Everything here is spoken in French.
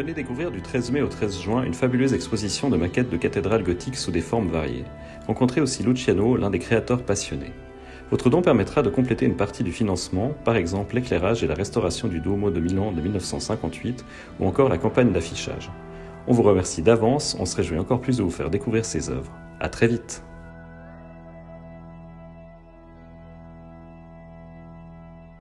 Venez découvrir du 13 mai au 13 juin une fabuleuse exposition de maquettes de cathédrales gothiques sous des formes variées. Rencontrez aussi Luciano, l'un des créateurs passionnés. Votre don permettra de compléter une partie du financement, par exemple l'éclairage et la restauration du Duomo de Milan de 1958 ou encore la campagne d'affichage. On vous remercie d'avance, on se réjouit encore plus de vous faire découvrir ces œuvres. À très vite